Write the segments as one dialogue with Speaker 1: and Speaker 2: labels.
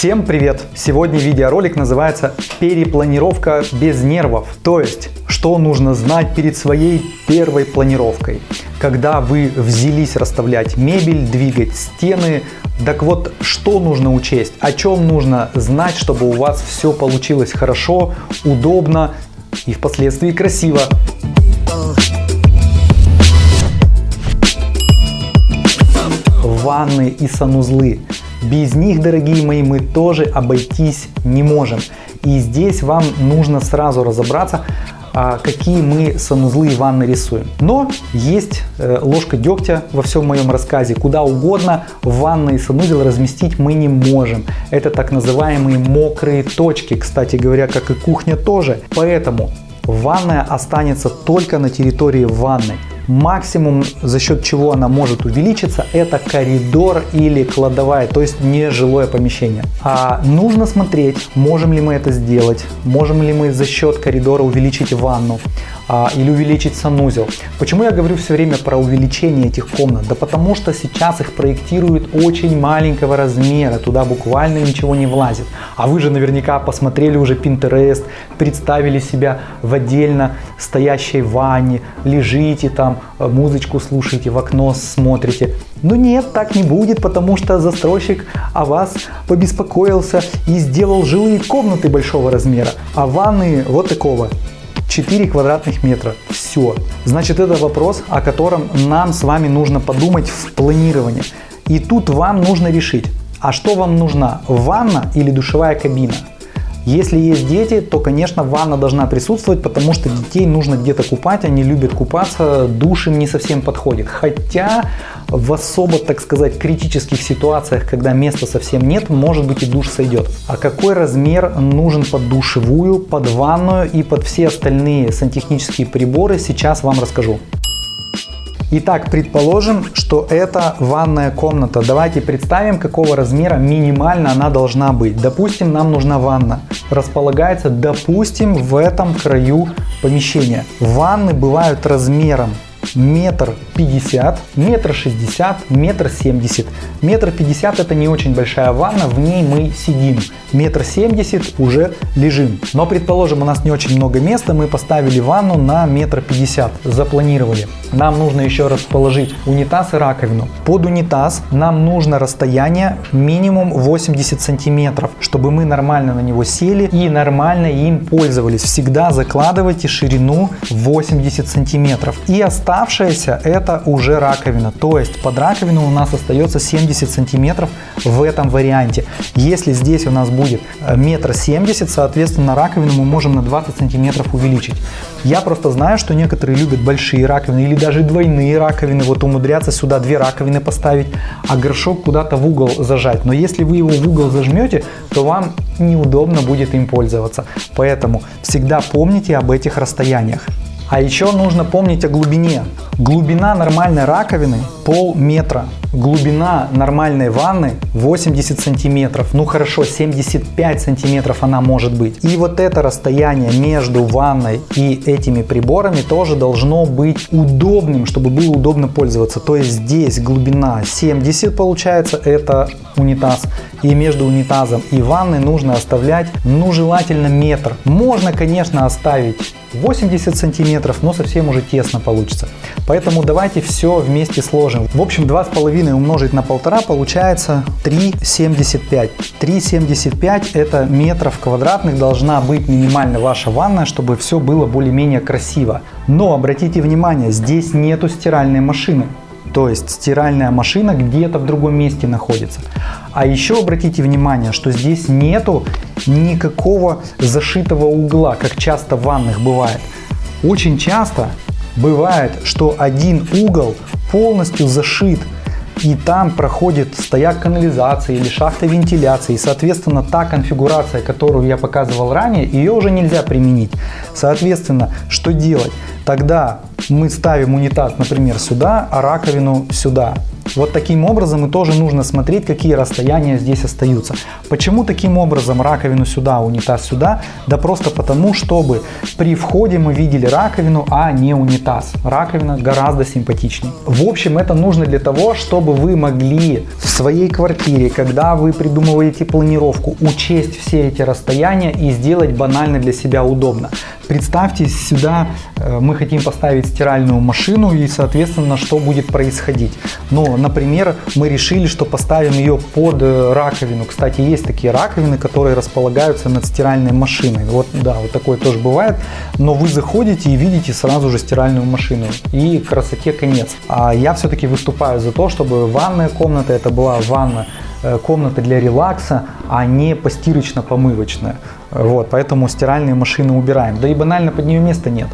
Speaker 1: Всем привет! Сегодня видеоролик называется «Перепланировка без нервов». То есть, что нужно знать перед своей первой планировкой. Когда вы взялись расставлять мебель, двигать стены, так вот, что нужно учесть, о чем нужно знать, чтобы у вас все получилось хорошо, удобно и впоследствии красиво. Ванны и санузлы. Без них, дорогие мои, мы тоже обойтись не можем. И здесь вам нужно сразу разобраться, а, какие мы санузлы и ванны рисуем. Но есть э, ложка дегтя во всем моем рассказе. Куда угодно ванны и санузел разместить мы не можем. Это так называемые мокрые точки, кстати говоря, как и кухня тоже. Поэтому ванная останется только на территории ванны. Максимум, за счет чего она может увеличиться, это коридор или кладовая, то есть не жилое помещение. А нужно смотреть, можем ли мы это сделать, можем ли мы за счет коридора увеличить ванну а, или увеличить санузел. Почему я говорю все время про увеличение этих комнат? Да потому что сейчас их проектируют очень маленького размера, туда буквально ничего не влазит. А вы же наверняка посмотрели уже Pinterest, представили себя в отдельно стоящей ванне, лежите там, Э, музычку слушаете, в окно смотрите. Но нет, так не будет, потому что застройщик о вас побеспокоился и сделал жилые комнаты большого размера, а ванны вот такого 4 квадратных метра. Все. Значит, это вопрос, о котором нам с вами нужно подумать в планировании. И тут вам нужно решить, а что вам нужна, ванна или душевая кабина? Если есть дети, то, конечно, ванна должна присутствовать, потому что детей нужно где-то купать, они любят купаться, душ им не совсем подходит. Хотя в особо, так сказать, критических ситуациях, когда места совсем нет, может быть и душ сойдет. А какой размер нужен под душевую, под ванную и под все остальные сантехнические приборы, сейчас вам расскажу. Итак, предположим, что это ванная комната. Давайте представим, какого размера минимально она должна быть. Допустим, нам нужна ванна. Располагается, допустим, в этом краю помещения. Ванны бывают размером метр пятьдесят, метр шестьдесят, метр семьдесят. Метр пятьдесят это не очень большая ванна, в ней мы сидим. Метр семьдесят уже лежим. Но предположим у нас не очень много места, мы поставили ванну на метр пятьдесят, запланировали. Нам нужно еще расположить унитаз и раковину. Под унитаз нам нужно расстояние минимум 80 сантиметров, чтобы мы нормально на него сели и нормально им пользовались. Всегда закладывайте ширину 80 сантиметров. И оставьте Оставшаяся это уже раковина, то есть под раковину у нас остается 70 сантиметров в этом варианте. Если здесь у нас будет э, метр семьдесят, соответственно раковину мы можем на 20 сантиметров увеличить. Я просто знаю, что некоторые любят большие раковины или даже двойные раковины, вот умудряться сюда две раковины поставить, а горшок куда-то в угол зажать. Но если вы его в угол зажмете, то вам неудобно будет им пользоваться. Поэтому всегда помните об этих расстояниях. А еще нужно помнить о глубине. Глубина нормальной раковины полметра. Глубина нормальной ванны 80 сантиметров. Ну хорошо, 75 сантиметров она может быть. И вот это расстояние между ванной и этими приборами тоже должно быть удобным, чтобы было удобно пользоваться. То есть здесь глубина 70 получается, это унитаз. И между унитазом и ванной нужно оставлять, ну желательно метр. Можно, конечно, оставить 80 сантиметров, но совсем уже тесно получится. Поэтому давайте все вместе сложим. В общем, 2,5 умножить на 1,5 получается 3,75. 3,75 это метров квадратных должна быть минимально ваша ванная, чтобы все было более-менее красиво. Но обратите внимание, здесь нету стиральной машины. То есть стиральная машина где-то в другом месте находится. А еще обратите внимание, что здесь нету никакого зашитого угла, как часто в ванных бывает. Очень часто бывает, что один угол полностью зашит и там проходит стояк канализации или шахта вентиляции. Соответственно, та конфигурация, которую я показывал ранее, ее уже нельзя применить. Соответственно, что делать? Тогда мы ставим унитаз, например, сюда, а раковину сюда. Вот таким образом и тоже нужно смотреть, какие расстояния здесь остаются. Почему таким образом раковину сюда, унитаз сюда? Да просто потому, чтобы при входе мы видели раковину, а не унитаз. Раковина гораздо симпатичнее. В общем, это нужно для того, чтобы вы могли в своей квартире, когда вы придумываете планировку, учесть все эти расстояния и сделать банально для себя удобно. Представьте, сюда э, мы хотим поставить стиральную машину и, соответственно, что будет происходить. Но, например, мы решили, что поставим ее под э, раковину. Кстати, есть такие раковины, которые располагаются над стиральной машиной. Вот, да, вот такое тоже бывает. Но вы заходите и видите сразу же стиральную машину. И красоте конец. А я все-таки выступаю за то, чтобы ванная комната, это была ванна Э, комната для релакса, а не постирочно-помывочная. Вот, поэтому стиральные машины убираем. Да и банально под нее места нет.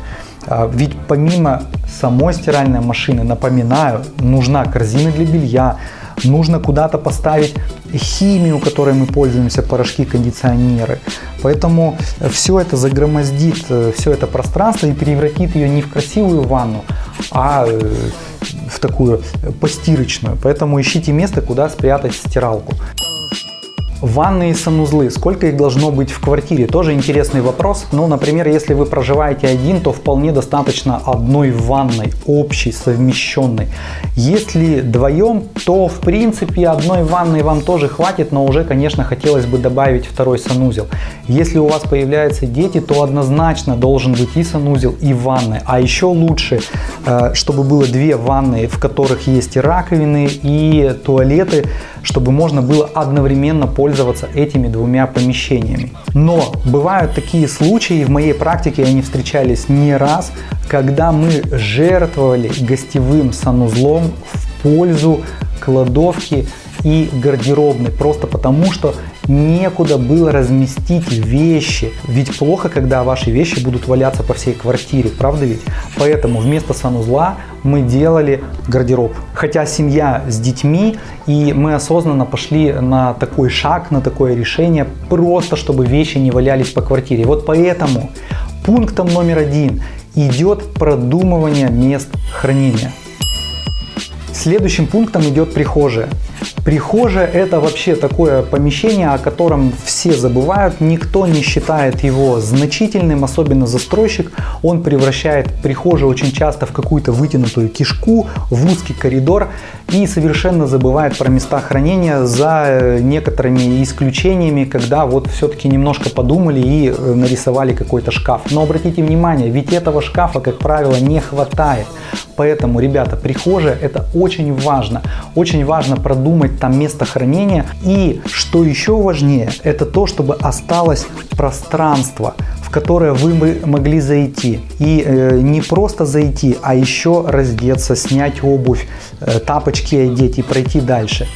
Speaker 1: А, ведь помимо самой стиральной машины, напоминаю, нужна корзина для белья, нужно куда-то поставить химию, которой мы пользуемся, порошки, кондиционеры. Поэтому все это загромоздит э, все это пространство и превратит ее не в красивую ванну, а э, в такую постирочную. Поэтому ищите место, куда спрятать стиралку. Ванны и санузлы. Сколько их должно быть в квартире? Тоже интересный вопрос. Ну, например, если вы проживаете один, то вполне достаточно одной ванной, общей, совмещенной. Если вдвоем, то в принципе одной ванной вам тоже хватит, но уже, конечно, хотелось бы добавить второй санузел. Если у вас появляются дети, то однозначно должен быть и санузел, и ванны. А еще лучше, э, чтобы было две ванны, в которых есть и раковины, и туалеты, чтобы можно было одновременно пользоваться этими двумя помещениями. Но бывают такие случаи, в моей практике они встречались не раз, когда мы жертвовали гостевым санузлом в пользу кладовки и гардеробной, просто потому что некуда было разместить вещи. Ведь плохо, когда ваши вещи будут валяться по всей квартире, правда ведь? Поэтому вместо санузла мы делали гардероб. Хотя семья с детьми, и мы осознанно пошли на такой шаг, на такое решение, просто чтобы вещи не валялись по квартире. Вот поэтому пунктом номер один идет продумывание мест хранения. Следующим пунктом идет прихожая. Прихожая это вообще такое помещение, о котором все забывают, никто не считает его значительным, особенно застройщик. Он превращает прихожую очень часто в какую-то вытянутую кишку, в узкий коридор и совершенно забывает про места хранения за э, некоторыми исключениями, когда вот все-таки немножко подумали и э, нарисовали какой-то шкаф. Но обратите внимание, ведь этого шкафа, как правило, не хватает. Поэтому, ребята, прихожая это очень важно. Очень важно продумать там место хранения. И что еще важнее, это то, чтобы осталось пространство в которое вы могли зайти. И э, не просто зайти, а еще раздеться, снять обувь, э, тапочки одеть и пройти дальше.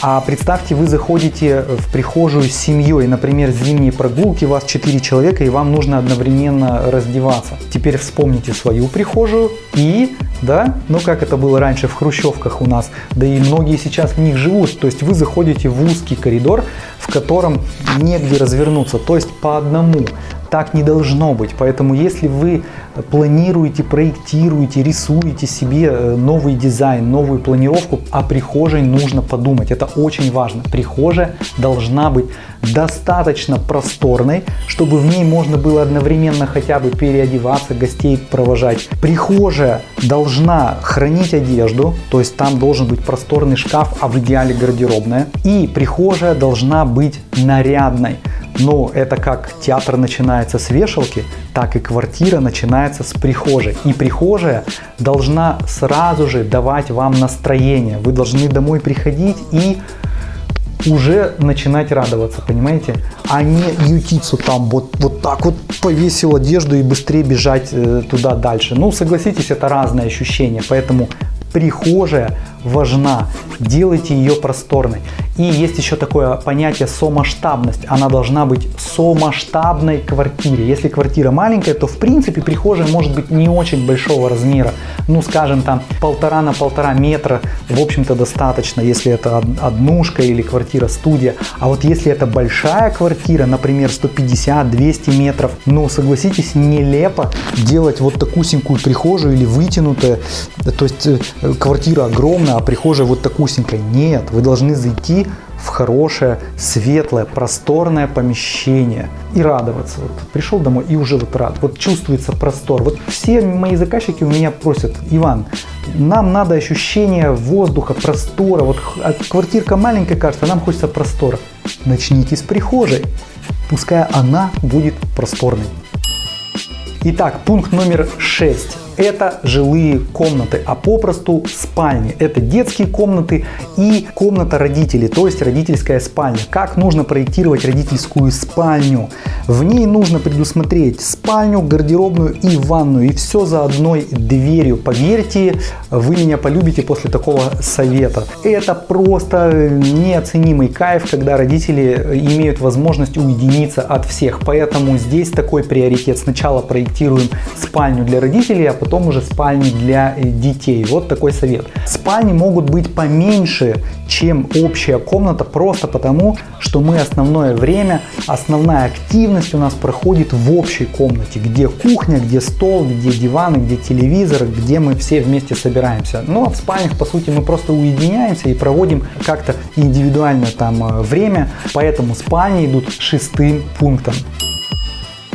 Speaker 1: А представьте, вы заходите в прихожую с семьей, например, зимние прогулки, у вас 4 человека и вам нужно одновременно раздеваться. Теперь вспомните свою прихожую и, да, ну как это было раньше в хрущевках у нас, да и многие сейчас в них живут. То есть вы заходите в узкий коридор, в котором негде развернуться, то есть по одному. Так не должно быть. Поэтому если вы планируете, проектируете, рисуете себе э, новый дизайн, новую планировку, о прихожей нужно подумать. Это очень важно. Прихожая должна быть достаточно просторной, чтобы в ней можно было одновременно хотя бы переодеваться, гостей провожать. Прихожая должна хранить одежду, то есть там должен быть просторный шкаф, а в идеале гардеробная. И прихожая должна быть нарядной. Но это как театр начинается с вешалки, так и квартира начинается с прихожей. И прихожая должна сразу же давать вам настроение. Вы должны домой приходить и уже начинать радоваться, понимаете? А не ютиться там, вот, вот так вот повесил одежду и быстрее бежать э, туда дальше. Ну, согласитесь, это разное ощущение, поэтому прихожая важна. Делайте ее просторной. И есть еще такое понятие сомасштабность. Она должна быть сомасштабной квартире. Если квартира маленькая, то в принципе прихожая может быть не очень большого размера. Ну, скажем, там полтора на полтора метра, в общем-то, достаточно, если это однушка или квартира-студия. А вот если это большая квартира, например, 150-200 метров, ну, согласитесь, нелепо делать вот такусенькую прихожую или вытянутая. То есть э, квартира огромная, а прихожая вот такусенькая. Нет, вы должны зайти в хорошее, светлое, просторное помещение и радоваться. Вот пришел домой и уже вот рад. Вот чувствуется простор. Вот все мои заказчики у меня просят, Иван, нам надо ощущение воздуха, простора. Вот квартирка маленькая кажется, нам хочется простора. Начните с прихожей. Пускай она будет просторной. Итак, пункт номер 6 это жилые комнаты, а попросту спальни. Это детские комнаты и комната родителей, то есть родительская спальня. Как нужно проектировать родительскую спальню? В ней нужно предусмотреть спальню, гардеробную и ванную, и все за одной дверью. Поверьте, вы меня полюбите после такого совета. Это просто неоценимый кайф, когда родители имеют возможность уединиться от всех. Поэтому здесь такой приоритет. Сначала проектируем спальню для родителей, а потом потом уже спальни для э, детей. Вот такой совет. Спальни могут быть поменьше, чем общая комната, просто потому, что мы основное время, основная активность у нас проходит в общей комнате, где кухня, где стол, где диваны, где телевизор, где мы все вместе собираемся. Ну а в спальнях, по сути, мы просто уединяемся и проводим как-то индивидуально там э, время, поэтому спальни идут шестым пунктом.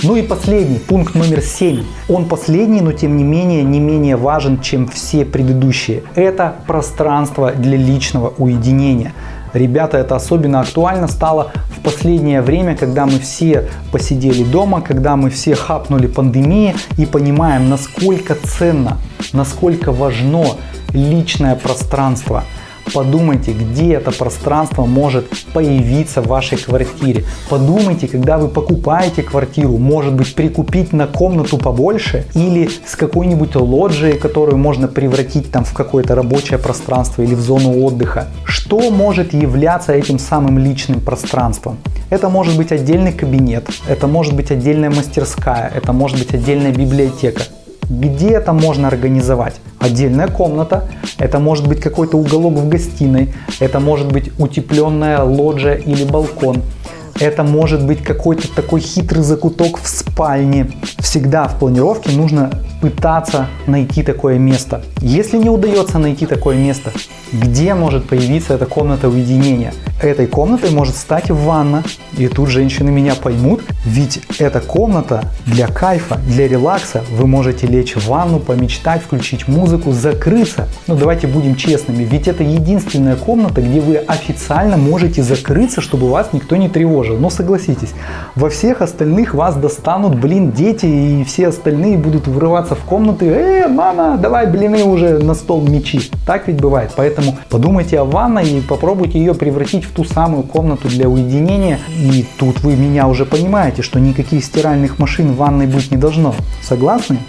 Speaker 1: Ну и последний, пункт номер 7. Он последний, но тем не менее не менее важен, чем все предыдущие. Это пространство для личного уединения. Ребята, это особенно актуально стало в последнее время, когда мы все посидели дома, когда мы все хапнули пандемии и понимаем, насколько ценно, насколько важно личное пространство – Подумайте, где это пространство может появиться в вашей квартире. Подумайте, когда вы покупаете квартиру, может быть прикупить на комнату побольше или с какой-нибудь лоджией, которую можно превратить там в какое-то рабочее пространство или в зону отдыха. Что может являться этим самым личным пространством? Это может быть отдельный кабинет, это может быть отдельная мастерская, это может быть отдельная библиотека. Где это можно организовать? Отдельная комната, это может быть какой-то уголок в гостиной, это может быть утепленная лоджия или балкон, это может быть какой-то такой хитрый закуток в спальне. Всегда в планировке нужно пытаться найти такое место. Если не удается найти такое место, где может появиться эта комната уединения? Этой комнатой может стать ванна. И тут женщины меня поймут, ведь эта комната для кайфа, для релакса. Вы можете лечь в ванну, помечтать, включить музыку, закрыться. Ну давайте будем честными, ведь это единственная комната, где вы официально можете закрыться, чтобы вас никто не тревожил. Но согласитесь, во всех остальных вас достанут, блин, дети и все остальные будут врываться в комнаты. Э, мама, давай блины уже на стол мечи. Так ведь бывает. Поэтому подумайте о ванной и попробуйте ее превратить в ту самую комнату для уединения. И тут вы меня уже понимаете, что никаких стиральных машин в ванной быть не должно. Согласны?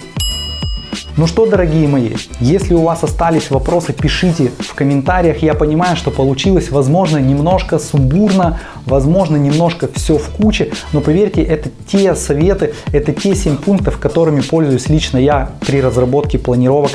Speaker 1: Ну что, дорогие мои, если у вас остались вопросы, пишите в комментариях. Я понимаю, что получилось, возможно, немножко сумбурно, возможно, немножко все в куче, но поверьте, это те советы, это те 7 пунктов, которыми пользуюсь лично я при разработке планировок.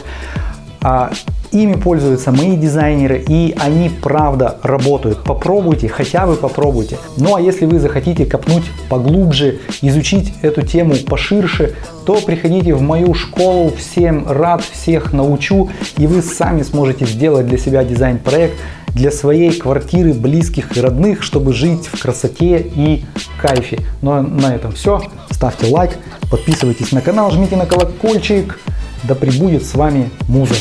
Speaker 1: Ими пользуются мои дизайнеры и они правда работают. Попробуйте, хотя бы попробуйте. Ну а если вы захотите копнуть поглубже, изучить эту тему поширше, то приходите в мою школу. Всем рад, всех научу и вы сами сможете сделать для себя дизайн-проект для своей квартиры, близких и родных, чтобы жить в красоте и кайфе. Ну а на этом все. Ставьте лайк, подписывайтесь на канал, жмите на колокольчик. Да пребудет с вами муза.